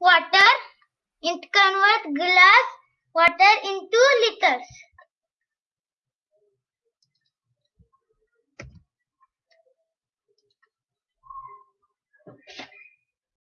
water, it converts glass water into liters.